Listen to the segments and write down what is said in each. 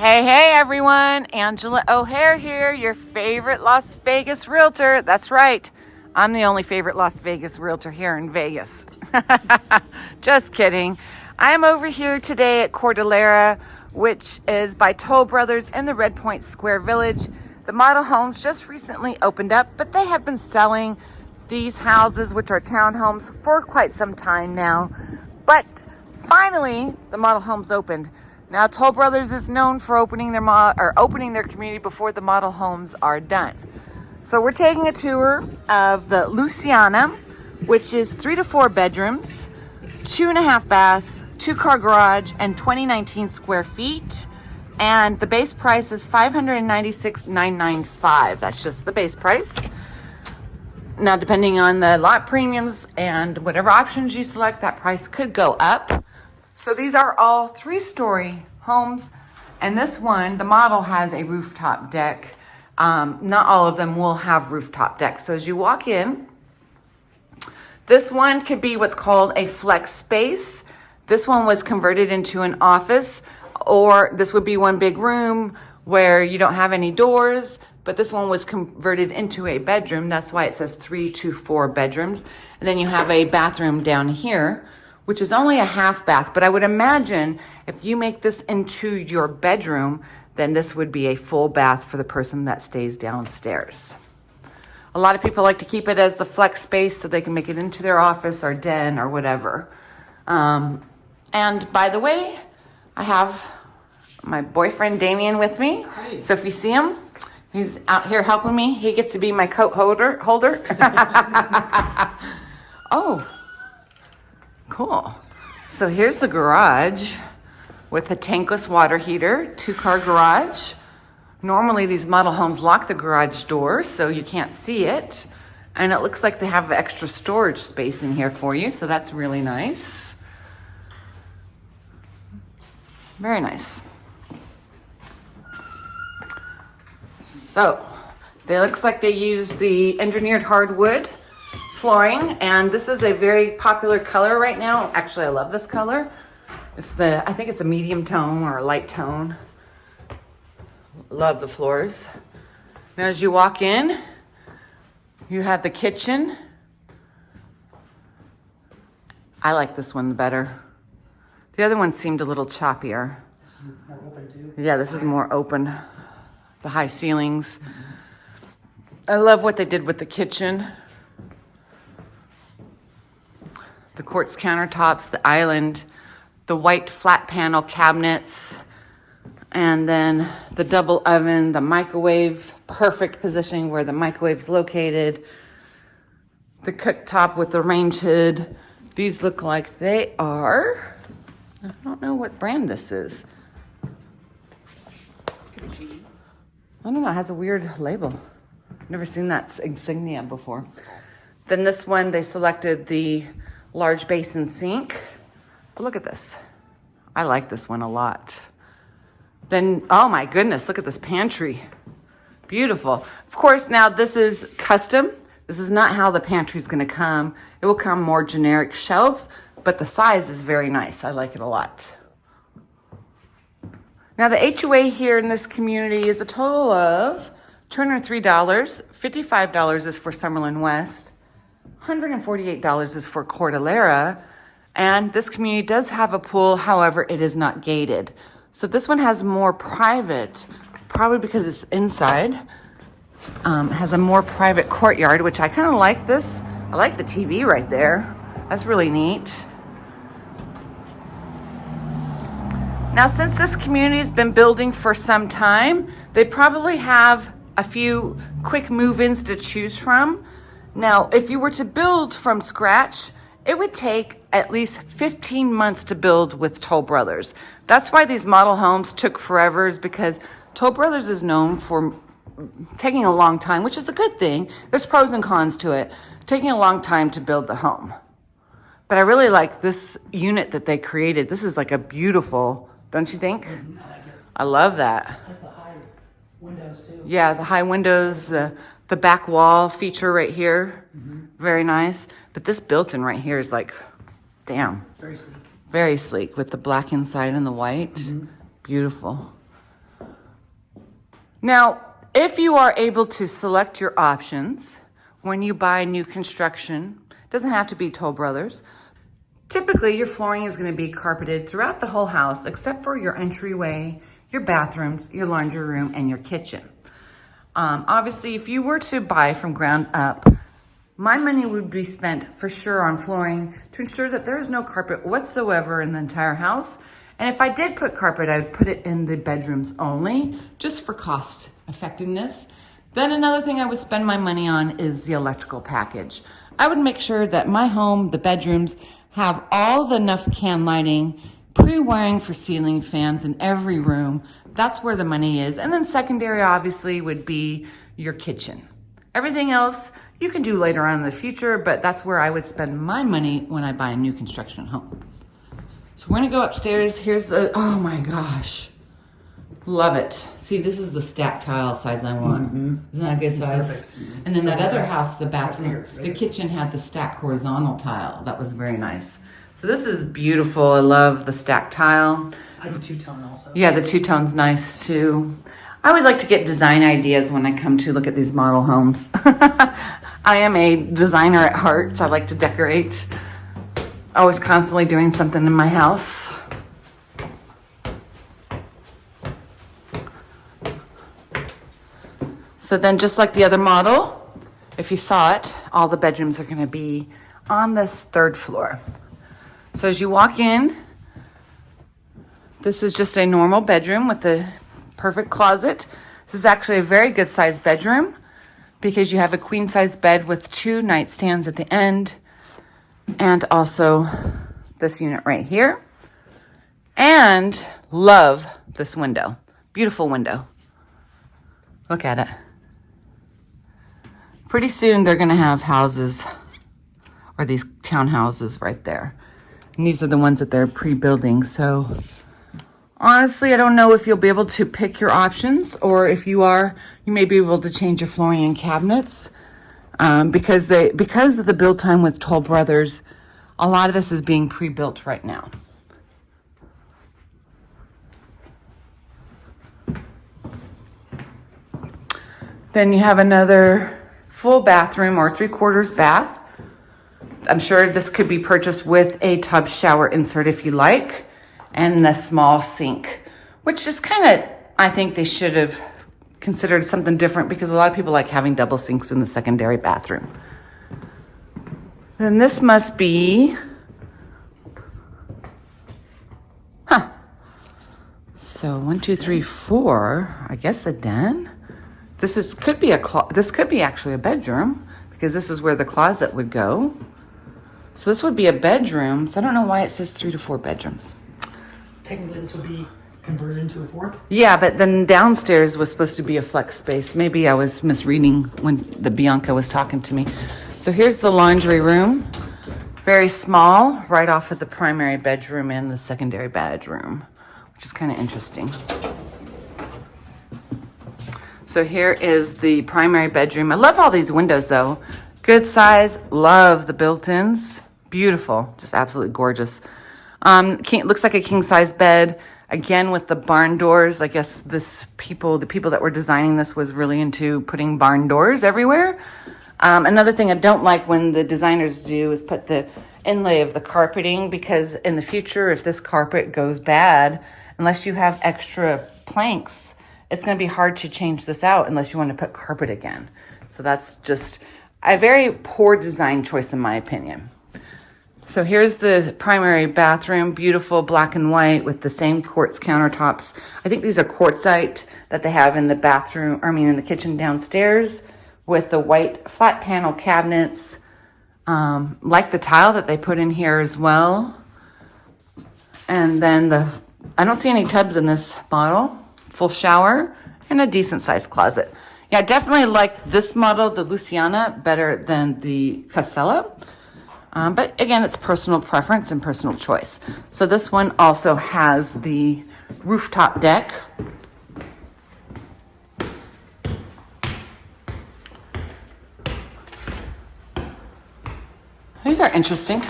Hey, hey everyone, Angela O'Hare here, your favorite Las Vegas realtor. That's right, I'm the only favorite Las Vegas realtor here in Vegas. Just kidding. I'm over here today at Cordillera, which is by Toll Brothers in the Redpoint Square Village. The model homes just recently opened up, but they have been selling these houses, which are townhomes, for quite some time now. But finally, the model homes opened. Now, Toll Brothers is known for opening their or opening their community before the model homes are done. So we're taking a tour of the Luciana, which is three to four bedrooms, two and a half baths, two car garage, and 2019 square feet. And the base price is 596,995. That's just the base price. Now, depending on the lot premiums and whatever options you select, that price could go up. So these are all three-story homes. And this one, the model has a rooftop deck. Um, not all of them will have rooftop decks. So as you walk in, this one could be what's called a flex space. This one was converted into an office, or this would be one big room where you don't have any doors, but this one was converted into a bedroom. That's why it says three to four bedrooms. And then you have a bathroom down here which is only a half bath. But I would imagine if you make this into your bedroom, then this would be a full bath for the person that stays downstairs. A lot of people like to keep it as the flex space so they can make it into their office or den or whatever. Um, and by the way, I have my boyfriend Damien with me. Hi. So if you see him, he's out here helping me. He gets to be my coat holder. holder. oh, Cool. So here's the garage with a tankless water heater, two car garage. Normally these model homes lock the garage door so you can't see it. And it looks like they have extra storage space in here for you. So that's really nice. Very nice. So, they looks like they use the engineered hardwood flooring and this is a very popular color right now. Actually, I love this color. It's the, I think it's a medium tone or a light tone. Love the floors. Now as you walk in, you have the kitchen. I like this one better. The other one seemed a little choppier. Yeah, this is more open. The high ceilings. I love what they did with the kitchen. The quartz countertops, the island, the white flat panel cabinets, and then the double oven, the microwave, perfect positioning where the microwave is located, the cooktop with the range hood. These look like they are, I don't know what brand this is. I don't know, it has a weird label. Never seen that insignia before. Then this one, they selected the large basin sink. But look at this. I like this one a lot. Then, oh my goodness, look at this pantry. Beautiful. Of course, now this is custom. This is not how the pantry is going to come. It will come more generic shelves, but the size is very nice. I like it a lot. Now the HOA here in this community is a total of $203. $55 is for Summerlin West. $148 is for Cordillera. And this community does have a pool, however, it is not gated. So this one has more private, probably because it's inside, um, has a more private courtyard, which I kind of like this. I like the TV right there. That's really neat. Now, since this community has been building for some time, they probably have a few quick move-ins to choose from. Now, if you were to build from scratch, it would take at least 15 months to build with Toll Brothers. That's why these model homes took forever is because Toll Brothers is known for taking a long time, which is a good thing. There's pros and cons to it. Taking a long time to build the home. But I really like this unit that they created. This is like a beautiful, don't you think? Mm-hmm. I, like I love that. I like the high windows too. Yeah, the high windows, the the back wall feature right here, mm -hmm. very nice. But this built-in right here is like, damn. It's very sleek. Very sleek with the black inside and the white. Mm -hmm. Beautiful. Now, if you are able to select your options when you buy new construction, doesn't have to be Toll Brothers. Typically, your flooring is going to be carpeted throughout the whole house except for your entryway, your bathrooms, your laundry room, and your kitchen. Um, obviously, if you were to buy from ground up, my money would be spent for sure on flooring to ensure that there is no carpet whatsoever in the entire house. And if I did put carpet, I would put it in the bedrooms only, just for cost effectiveness. Then another thing I would spend my money on is the electrical package. I would make sure that my home, the bedrooms, have all the enough can lighting, pre-wiring for ceiling fans in every room. That's where the money is. And then secondary obviously would be your kitchen. Everything else you can do later on in the future, but that's where I would spend my money when I buy a new construction home. So we're gonna go upstairs. Here's the, oh my gosh. Love it. See, this is the stack tile size I want. Isn't that a good size? perfect. And then that other house, the bathroom, the kitchen had the stack horizontal tile. That was very nice. So this is beautiful. I love the stack tile. I have a two-tone also. Yeah, the two tone's nice too. I always like to get design ideas when I come to look at these model homes. I am a designer at heart. So I like to decorate. Always constantly doing something in my house. So then just like the other model, if you saw it, all the bedrooms are gonna be on this third floor. So as you walk in, this is just a normal bedroom with a perfect closet. This is actually a very good sized bedroom because you have a queen size bed with two nightstands at the end and also this unit right here. And love this window. Beautiful window. Look at it. Pretty soon they're going to have houses or these townhouses right there. And these are the ones that they're pre-building. So Honestly, I don't know if you'll be able to pick your options or if you are, you may be able to change your flooring and cabinets. Um, because they because of the build time with Toll Brothers, a lot of this is being pre-built right now. Then you have another full bathroom or three quarters bath. I'm sure this could be purchased with a tub shower insert if you like, and the small sink, which is kind of, I think they should have considered something different because a lot of people like having double sinks in the secondary bathroom. Then this must be, huh. So one, two, three, four, I guess a den. This is, could be a, this could be actually a bedroom because this is where the closet would go. So this would be a bedroom. So I don't know why it says three to four bedrooms. Technically, this would be converted into a fourth. Yeah, but then downstairs was supposed to be a flex space. Maybe I was misreading when the Bianca was talking to me. So here's the laundry room. Very small, right off of the primary bedroom and the secondary bedroom, which is kind of interesting. So here is the primary bedroom. I love all these windows though. Good size, love the built-ins. Beautiful, just absolutely gorgeous. Um, king, looks like a king size bed. Again, with the barn doors. I guess this people, the people that were designing this was really into putting barn doors everywhere. Um, another thing I don't like when the designers do is put the inlay of the carpeting because in the future, if this carpet goes bad, unless you have extra planks, it's going to be hard to change this out unless you want to put carpet again. So that's just a very poor design choice, in my opinion. So here's the primary bathroom, beautiful black and white with the same quartz countertops. I think these are quartzite that they have in the bathroom, I mean in the kitchen downstairs with the white flat panel cabinets. Um, like the tile that they put in here as well. And then the, I don't see any tubs in this model, full shower and a decent sized closet. Yeah, I definitely like this model, the Luciana, better than the Casella. Um, but again, it's personal preference and personal choice. So this one also has the rooftop deck. These are interesting.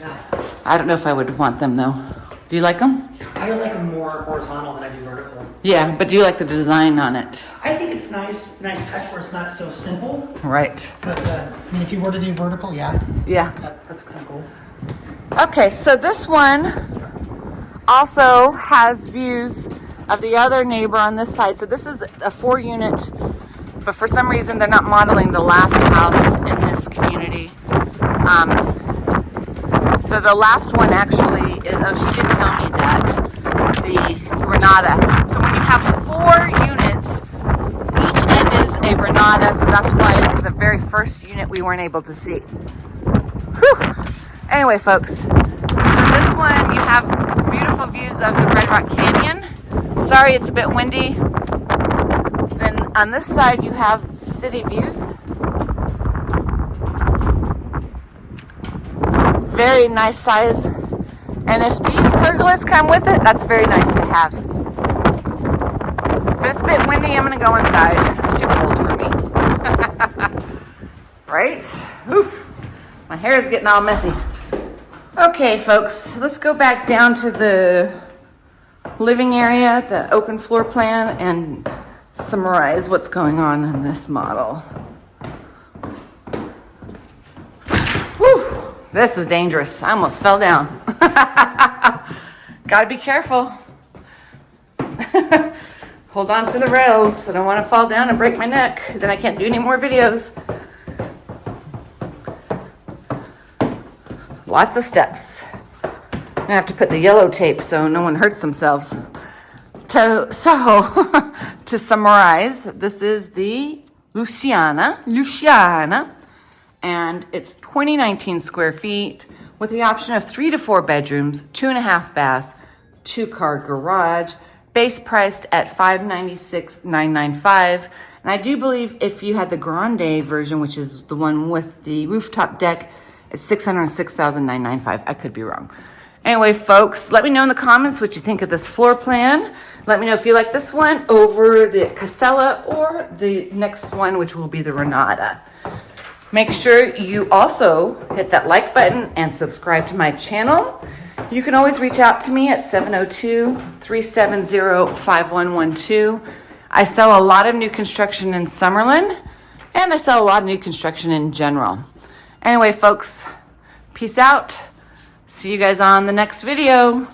Yeah. I don't know if I would want them though. Do you like them? I like them more horizontal than I do vertical. Yeah, but do you like the design on it? I think it's nice, nice touch where it's not so simple. Right. But uh, I mean, if you were to do vertical, yeah, Yeah. that, that's kind of cool. Okay, so this one also has views of the other neighbor on this side. So this is a four unit, but for some reason they're not modeling the last house in this community. Um, so the last one actually is, oh, she did tell me that the Renata. So when you have four units, each end So that's why the very first unit we weren't able to see. Whew. Anyway, folks, so this one you have beautiful views of the Red Rock Canyon. Sorry, it's a bit windy. Then on this side you have city views. Very nice size. And if these pergolas come with it, that's very nice to have. But it's a bit windy, I'm gonna go inside. It's too cold. Right? Oof. My hair is getting all messy. Okay, folks, let's go back down to the living area, the open floor plan, and summarize what's going on in this model. Whew, this is dangerous. I almost fell down. Gotta be careful. Hold on to the rails. I don't want to fall down and break my neck. Then I can't do any more videos. Lots of steps. I have to put the yellow tape so no one hurts themselves. To, so, to summarize, this is the Luciana, Luciana, and it's 2019 square feet with the option of three to four bedrooms, two and a half baths, two car garage, base priced at 596,995. And I do believe if you had the Grande version, which is the one with the rooftop deck, it's 606,995. I could be wrong. Anyway, folks, let me know in the comments what you think of this floor plan. Let me know if you like this one over the Casella or the next one, which will be the Renata. Make sure you also hit that like button and subscribe to my channel. You can always reach out to me at 702-370-5112. I sell a lot of new construction in Summerlin, and I sell a lot of new construction in general. Anyway, folks, peace out. See you guys on the next video.